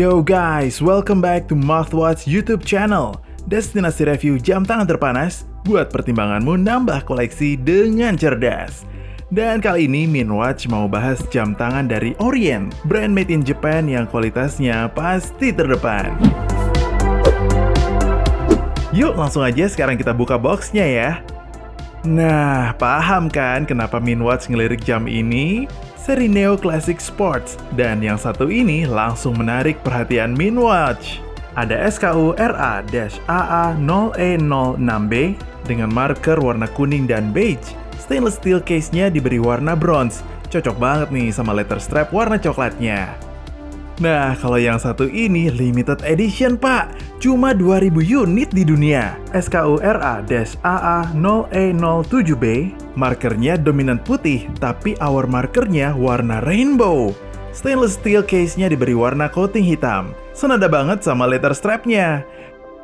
Yo guys, welcome back to Mouthwatch YouTube channel. Destinasi review jam tangan terpanas Buat pertimbanganmu nambah koleksi dengan cerdas. Dan kali ini Minwatch mau bahas jam tangan dari Orient Brand made in Japan yang kualitasnya pasti terdepan. Yuk langsung aja sekarang kita buka boxnya ya. Nah, paham kan kenapa Minwatch ngelirik jam ini? Seri Neo Classic Sports, dan yang satu ini langsung menarik perhatian Minwatch. Ada SKU RA-AA0E06B dengan marker warna kuning dan beige. Stainless steel case-nya diberi warna bronze, cocok banget nih sama letter strap warna coklatnya. Nah, kalau yang satu ini limited edition, Pak. Cuma 2000 unit di dunia. SKU RA-AA0E07B, markernya dominan putih, tapi hour markernya warna rainbow. Stainless steel case-nya diberi warna coating hitam. Senada banget sama letter strap-nya.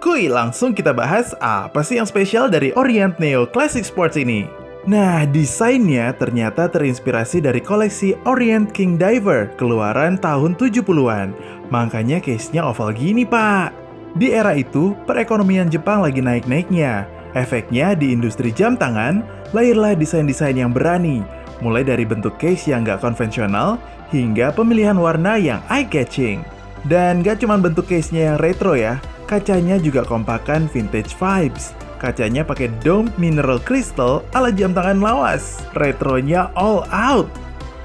Kuy, langsung kita bahas apa sih yang spesial dari Orient Neo Classic Sports ini. Nah, desainnya ternyata terinspirasi dari koleksi Orient King Diver keluaran tahun 70-an. Makanya case-nya oval gini, Pak. Di era itu, perekonomian Jepang lagi naik-naiknya. Efeknya di industri jam tangan, lahirlah desain-desain yang berani. Mulai dari bentuk case yang nggak konvensional, hingga pemilihan warna yang eye-catching. Dan gak cuma bentuk case-nya yang retro ya, kacanya juga kompakan vintage vibes. Kacanya pakai dome mineral crystal ala jam tangan lawas. Retronya all out.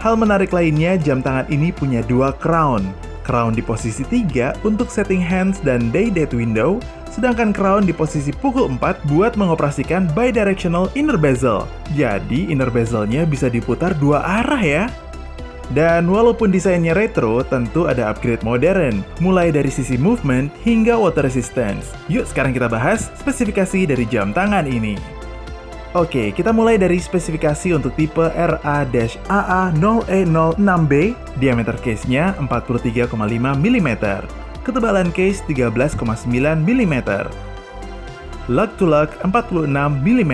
Hal menarik lainnya, jam tangan ini punya dua crown. Crown di posisi 3 untuk setting hands dan day date window, sedangkan crown di posisi pukul 4 buat mengoperasikan bidirectional inner bezel. Jadi inner bezelnya bisa diputar dua arah ya. Dan walaupun desainnya retro, tentu ada upgrade modern, mulai dari sisi movement hingga water resistance. Yuk sekarang kita bahas spesifikasi dari jam tangan ini. Oke, kita mulai dari spesifikasi untuk tipe RA-AA0E06B, diameter case-nya 43,5 mm, ketebalan case 13,9 mm, lug to lug 46 mm,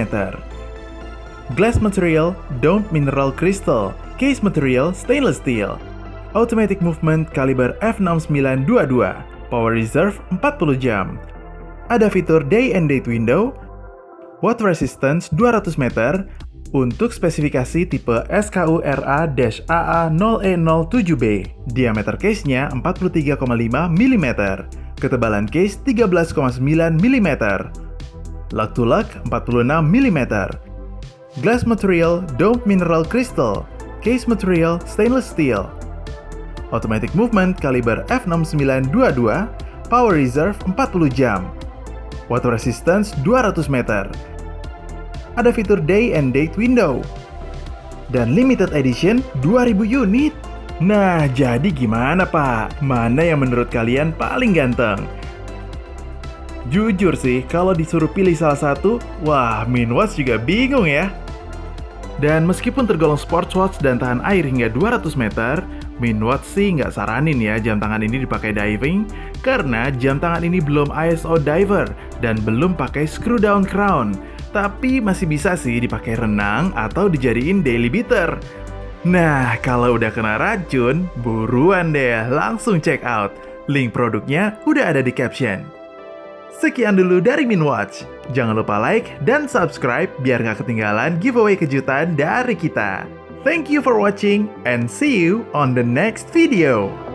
glass material domed mineral crystal Case material stainless steel. Automatic movement kaliber f6922. Power reserve 40 jam. Ada fitur day and date window. Water resistance 200 meter. Untuk spesifikasi tipe SKU RA-AA0E07B. Diameter case-nya 43,5 mm. Ketebalan case 13,9 mm. Lug to lug 46 mm. Glass material dome mineral crystal Case material stainless steel. Automatic movement kaliber f6922, power reserve 40 jam. Water resistance 200 meter. Ada fitur day and date window. Dan limited edition 2000 unit. Nah, jadi gimana pak? Mana yang menurut kalian paling ganteng? Jujur sih, kalau disuruh pilih salah satu, wah Minwas juga bingung ya. Dan meskipun tergolong sports watch dan tahan air hingga 200 meter, Minwatch sih nggak saranin ya jam tangan ini dipakai diving karena jam tangan ini belum ISO diver dan belum pakai screw down crown. Tapi masih bisa sih dipakai renang atau dijadiin daily beater. Nah, kalau udah kena racun, buruan deh langsung check out. Link produknya udah ada di caption. Sekian dulu dari Minwatch. Jangan lupa like dan subscribe biar nggak ketinggalan giveaway kejutan dari kita. Thank you for watching and see you on the next video.